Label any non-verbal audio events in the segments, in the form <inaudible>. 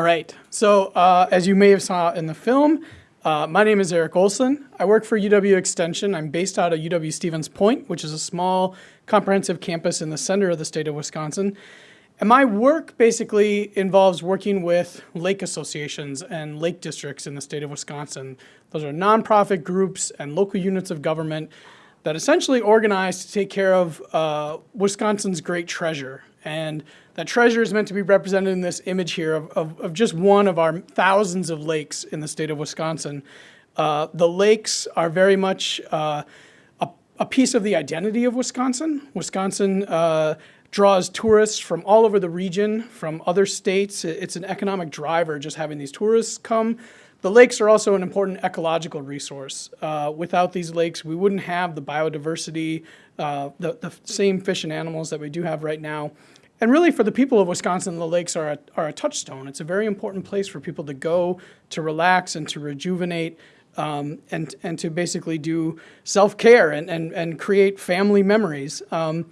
All right, so uh, as you may have saw in the film, uh, my name is Eric Olson. I work for UW Extension. I'm based out of UW Stevens Point, which is a small comprehensive campus in the center of the state of Wisconsin. And my work basically involves working with lake associations and lake districts in the state of Wisconsin. Those are nonprofit groups and local units of government that essentially organize to take care of uh, Wisconsin's great treasure. And that treasure is meant to be represented in this image here of, of, of just one of our thousands of lakes in the state of Wisconsin. Uh, the lakes are very much uh, a, a, piece of the identity of Wisconsin. Wisconsin uh, draws tourists from all over the region, from other states. It's an economic driver just having these tourists come. The lakes are also an important ecological resource. Uh, without these lakes, we wouldn't have the biodiversity, uh, the, the same fish and animals that we do have right now. And really for the people of Wisconsin, the lakes are a, are a touchstone. It's a very important place for people to go, to relax and to rejuvenate um, and, and to basically do self-care and, and, and create family memories. Um,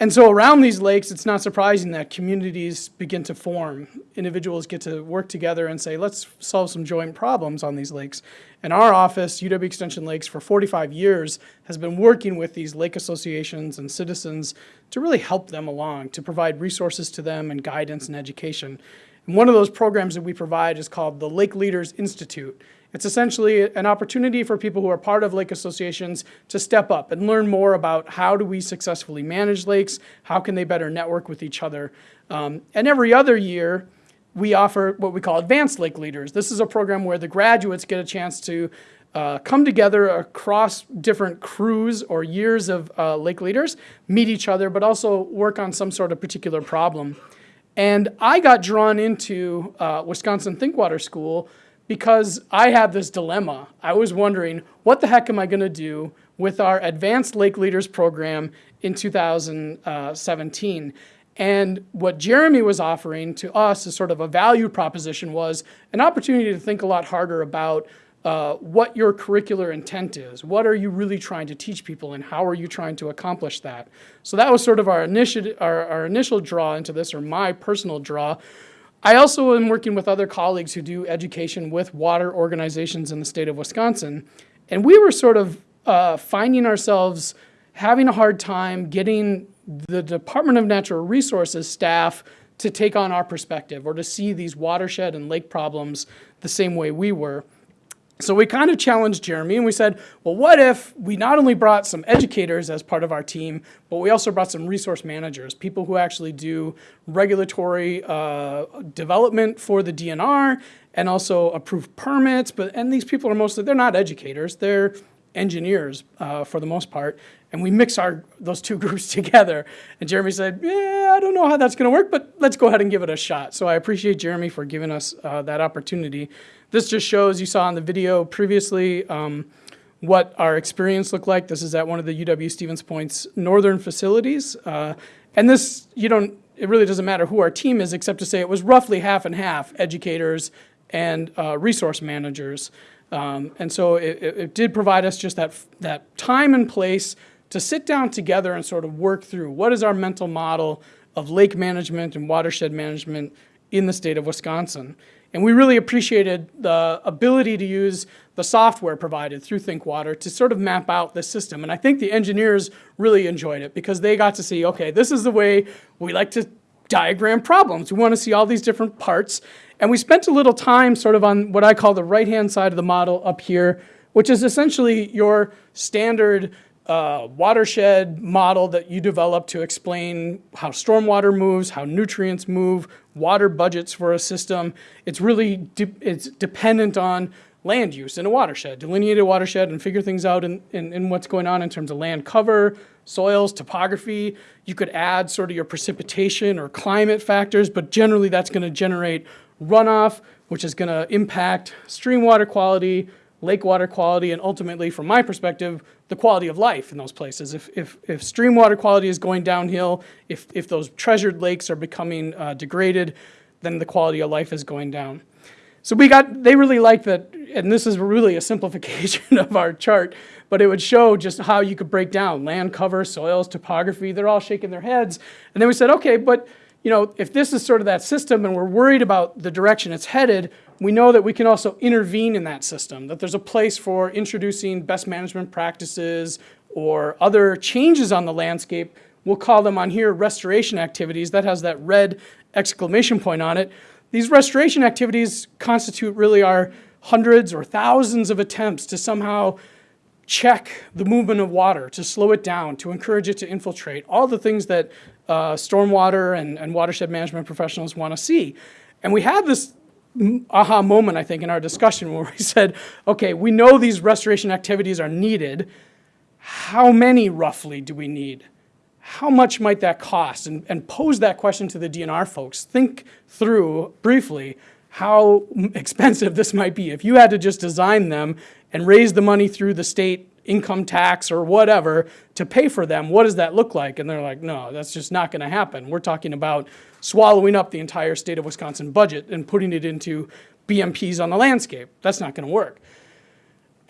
and so around these lakes, it's not surprising that communities begin to form. Individuals get to work together and say, let's solve some joint problems on these lakes. And our office, UW Extension Lakes, for 45 years has been working with these lake associations and citizens to really help them along, to provide resources to them and guidance and education. And one of those programs that we provide is called the Lake Leaders Institute. It's essentially an opportunity for people who are part of lake associations to step up and learn more about how do we successfully manage lakes, how can they better network with each other. Um, and every other year, we offer what we call advanced lake leaders. This is a program where the graduates get a chance to uh, come together across different crews or years of uh, lake leaders, meet each other, but also work on some sort of particular problem. And I got drawn into uh, Wisconsin Thinkwater School because I had this dilemma. I was wondering, what the heck am I going to do with our Advanced Lake Leaders program in 2017? And what Jeremy was offering to us as sort of a value proposition was an opportunity to think a lot harder about uh, what your curricular intent is. What are you really trying to teach people and how are you trying to accomplish that? So that was sort of our, initi our, our initial draw into this, or my personal draw, I also am working with other colleagues who do education with water organizations in the state of Wisconsin. And we were sort of uh, finding ourselves having a hard time getting the Department of Natural Resources staff to take on our perspective or to see these watershed and lake problems the same way we were. So we kind of challenged Jeremy and we said, well, what if we not only brought some educators as part of our team, but we also brought some resource managers, people who actually do regulatory uh, development for the DNR and also approve permits. But And these people are mostly, they're not educators, they're engineers uh, for the most part. And we mix our those two <laughs> groups together. And Jeremy said, yeah, I don't know how that's going to work, but let's go ahead and give it a shot. So I appreciate Jeremy for giving us uh, that opportunity. This just shows, you saw in the video previously, um, what our experience looked like. This is at one of the UW Stevens Point's northern facilities. Uh, and this, you don't, it really doesn't matter who our team is except to say it was roughly half and half educators and uh, resource managers. Um, and so it, it, did provide us just that, that time and place to sit down together and sort of work through what is our mental model of lake management and watershed management in the state of Wisconsin. And we really appreciated the ability to use the software provided through ThinkWater to sort of map out the system. And I think the engineers really enjoyed it because they got to see, okay, this is the way we like to diagram problems. We want to see all these different parts. And we spent a little time sort of on what I call the right-hand side of the model up here, which is essentially your standard uh, watershed model that you develop to explain how stormwater moves, how nutrients move, water budgets for a system. It's really de it's dependent on land use in a watershed, delineate a watershed and figure things out in, in, in, what's going on in terms of land cover, soils, topography. You could add sort of your precipitation or climate factors, but generally that's going to generate runoff, which is going to impact stream water quality, lake water quality, and ultimately, from my perspective, the quality of life in those places. If, if, if stream water quality is going downhill, if, if those treasured lakes are becoming uh, degraded, then the quality of life is going down. So we got, they really liked that, and this is really a simplification <laughs> of our chart, but it would show just how you could break down land cover, soils, topography, they're all shaking their heads. And then we said, okay, but you know, if this is sort of that system and we're worried about the direction it's headed, we know that we can also intervene in that system, that there's a place for introducing best management practices or other changes on the landscape. We'll call them on here restoration activities. That has that red exclamation point on it. These restoration activities constitute really our hundreds or thousands of attempts to somehow check the movement of water, to slow it down, to encourage it to infiltrate, all the things that uh, stormwater and, and watershed management professionals want to see. And we had this aha moment, I think, in our discussion where we <laughs> said, okay, we know these restoration activities are needed. How many roughly do we need? How much might that cost? And, and pose that question to the DNR folks. Think through briefly how expensive this might be. If you had to just design them and raise the money through the state income tax or whatever to pay for them, what does that look like? And they're like, no, that's just not going to happen. We're talking about swallowing up the entire state of Wisconsin budget and putting it into BMPs on the landscape. That's not going to work.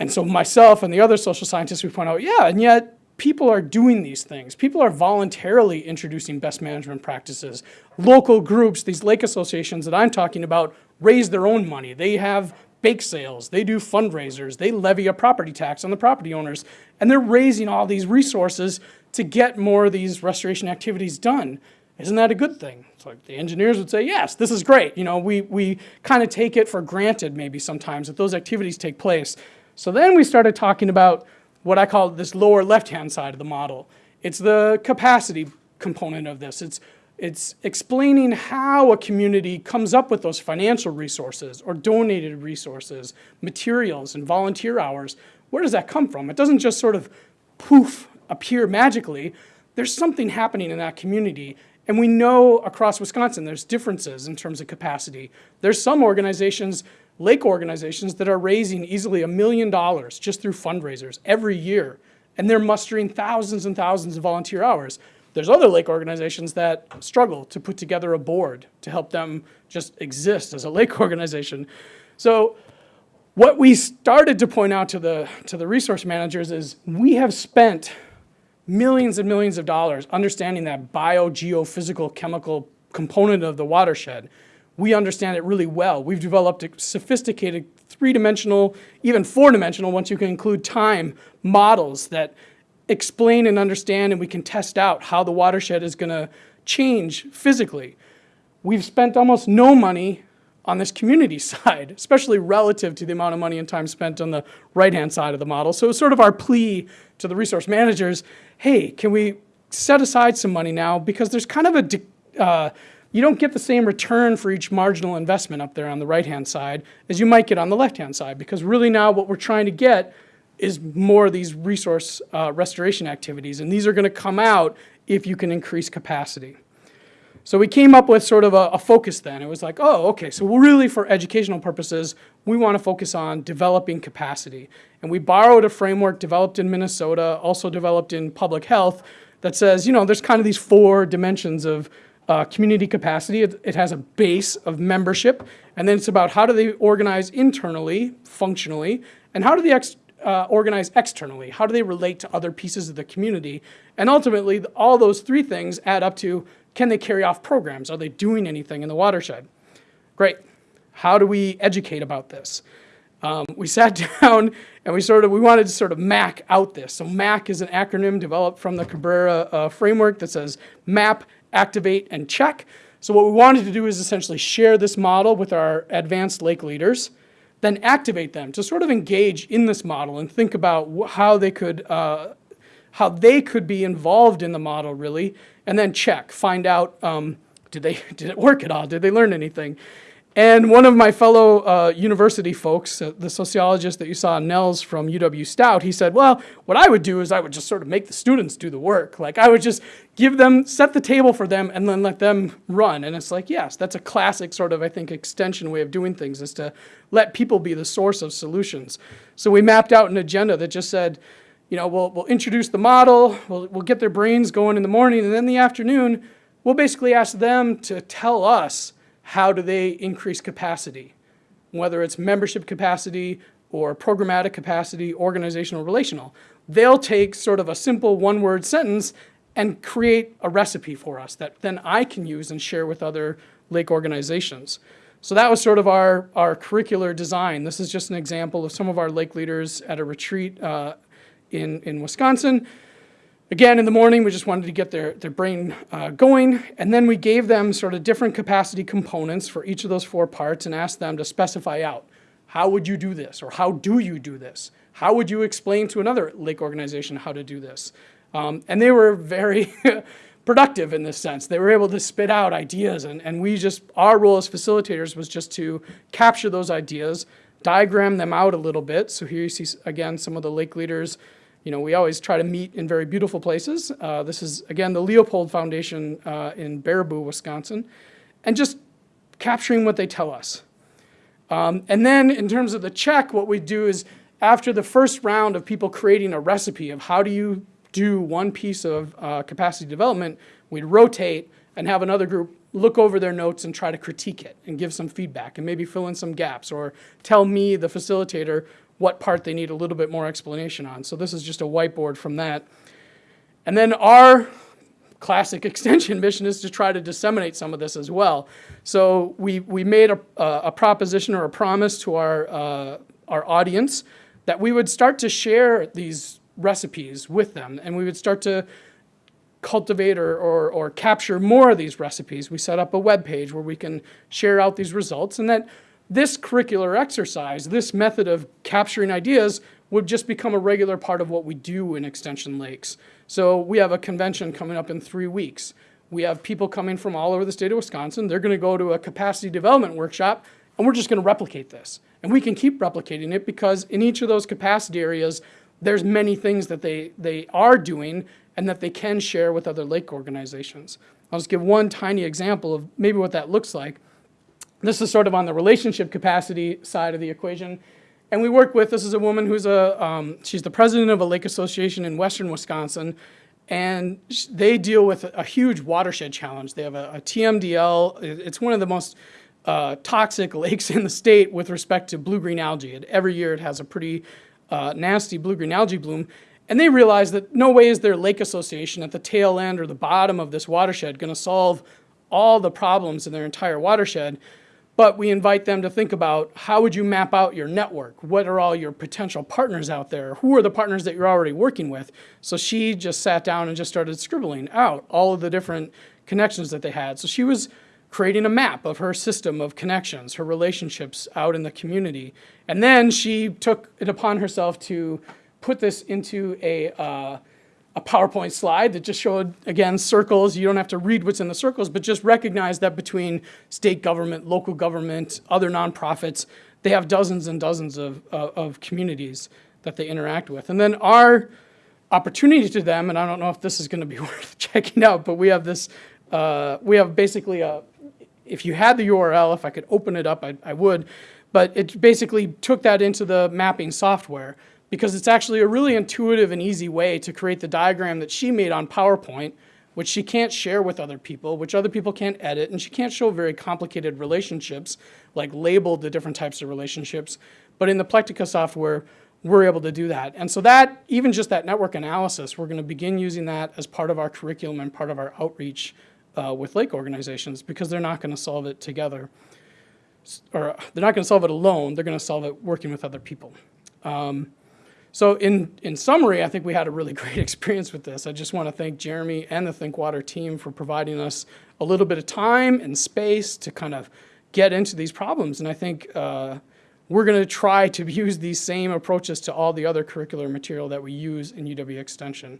And so myself and the other social scientists, we point out, yeah, and yet people are doing these things. People are voluntarily introducing best management practices. Local groups, these lake associations that I'm talking about, raise their own money. They have bake sales, they do fundraisers, they levy a property tax on the property owners, and they're raising all these resources to get more of these restoration activities done. Isn't that a good thing? So like the engineers would say, yes, this is great. You know, we, we kind of take it for granted maybe sometimes that those activities take place. So then we started talking about what I call this lower left-hand side of the model. It's the capacity component of this. It's it's explaining how a community comes up with those financial resources or donated resources, materials and volunteer hours. Where does that come from? It doesn't just sort of poof appear magically. There's something happening in that community. And we know across Wisconsin there's differences in terms of capacity. There's some organizations, lake organizations, that are raising easily a million dollars just through fundraisers every year. And they're mustering thousands and thousands of volunteer hours. There's other lake organizations that struggle to put together a board to help them just exist as a lake <laughs> organization. So what we started to point out to the, to the resource managers is we have spent millions and millions of dollars understanding that bio-geophysical chemical component of the watershed. We understand it really well. We've developed a sophisticated three-dimensional, even four-dimensional, once you can include time, models that explain and understand and we can test out how the watershed is going to change physically. We've spent almost no money on this community <laughs> side, especially relative to the amount of money and time spent on the right-hand side of the model. So sort of our plea to the resource managers, hey, can we set aside some money now because there's kind of a, uh, you don't get the same return for each marginal investment up there on the right-hand side as you might get on the left-hand side because really now what we're trying to get is more of these resource uh, restoration activities, and these are going to come out if you can increase capacity. So we came up with sort of a, a, focus then. It was like, oh, okay, so really for educational purposes, we want to focus on developing capacity. And we borrowed a framework developed in Minnesota, also developed in public health, that says, you know, there's kind of these four dimensions of uh, community capacity. It, it, has a base of membership, and then it's about how do they organize internally, functionally, and how do they ex uh, organize externally? How do they relate to other pieces of the community? And ultimately, all those three things add up to, can they carry off programs? Are they doing anything in the watershed? Great. How do we educate about this? Um, we sat <laughs> down and we sort of, we wanted to sort of MAC out this. So MAC is an acronym developed from the Cabrera uh, framework that says map, activate, and check. So what we wanted to do is essentially share this model with our advanced lake leaders then activate them to sort of engage in this model and think about how they could uh, how they could be involved in the model really, and then check, find out um, did they <laughs> did it work at all? Did they learn anything? And one of my fellow uh, university folks, uh, the sociologist that you saw, Nels from UW Stout, he said, well, what I would do is I would just sort of make the students do the work. Like I would just give them, set the table for them and then let them run. And it's like, yes, that's a classic sort of, I think, extension way of doing things is to let people be the source of solutions. So we mapped out an agenda that just said, you know, we'll, we'll introduce the model, we'll, we'll get their brains going in the morning, and then the afternoon, we'll basically ask them to tell us how do they increase capacity, whether it's membership capacity or programmatic capacity, organizational, relational. They'll take sort of a simple one-word sentence and create a recipe for us that then I can use and share with other lake organizations. So that was sort of our, our curricular design. This is just an example of some of our lake leaders at a retreat uh, in, in Wisconsin. Again, in the morning, we just wanted to get their, their brain uh, going, and then we gave them sort of different capacity components for each of those four parts and asked them to specify out, how would you do this, or how do you do this? How would you explain to another lake organization how to do this? Um, and they were very <laughs> productive in this sense. They were able to spit out ideas, and, and we just, our role as facilitators was just to capture those ideas, diagram them out a little bit. So here you see, again, some of the lake leaders you know, we always try to meet in very beautiful places. Uh, this is, again, the Leopold Foundation uh, in Baraboo, Wisconsin, and just capturing what they tell us. Um, and then in terms of the check, what we do is after the first round of people creating a recipe of how do you do one piece of uh, capacity development, we'd rotate and have another group look over their notes and try to critique it and give some feedback and maybe fill in some gaps or tell me, the facilitator, what part they need a little bit more explanation on. So this is just a whiteboard from that. And then our classic <laughs> extension mission is to try to disseminate some of this as well. So we, we made a, a proposition or a promise to our, uh, our audience that we would start to share these recipes with them and we would start to cultivate or, or, or capture more of these recipes. We set up a web page where we can share out these results and that this curricular exercise, this method of capturing ideas would just become a regular part of what we do in Extension Lakes. So we have a convention coming up in three weeks. We have people coming from all over the state of Wisconsin. They're gonna go to a capacity development workshop and we're just gonna replicate this. And we can keep replicating it because in each of those capacity areas, there's many things that they, they are doing and that they can share with other lake organizations. I'll just give one tiny example of maybe what that looks like. This is sort of on the relationship capacity side of the equation. And we work with, this is a woman who's a, um, she's the president of a lake association in western Wisconsin. And they deal with a huge watershed challenge. They have a, a TMDL. It's one of the most uh, toxic <laughs> lakes in the state with respect to blue-green algae. It, every year it has a pretty uh, nasty blue-green algae bloom. And they realize that no way is their lake association at the tail end or the bottom of this watershed going to solve all the problems in their entire watershed. But we invite them to think about how would you map out your network? What are all your potential partners out there? Who are the partners that you're already working with? So she just sat down and just started scribbling out all of the different connections that they had. So she was creating a map of her system of connections, her relationships out in the community. And then she took it upon herself to put this into a uh, a PowerPoint slide that just showed, again, circles. You don't have to read what's in the circles, but just recognize that between state government, local government, other nonprofits, they have dozens and dozens of, uh, of communities that they interact with. And then our opportunity to them, and I don't know if this is going to be <laughs> worth checking out, but we have this, uh, we have basically a, if you had the URL, if I could open it up, I, I would, but it basically took that into the mapping software because it's actually a really intuitive and easy way to create the diagram that she made on PowerPoint, which she can't share with other people, which other people can't edit, and she can't show very complicated relationships, like label the different types of relationships. But in the Plectica software, we're able to do that. And so that, even just that network analysis, we're gonna begin using that as part of our curriculum and part of our outreach uh, with lake organizations because they're not gonna solve it together. Or they're not gonna solve it alone, they're gonna solve it working with other people. Um, so in, in summary, I think we had a really <laughs> great experience with this. I just want to thank Jeremy and the ThinkWater team for providing us a little bit of time and space to kind of get into these problems. And I think uh, we're going to try to <laughs> use these same approaches to all the other curricular material that we use in UW Extension.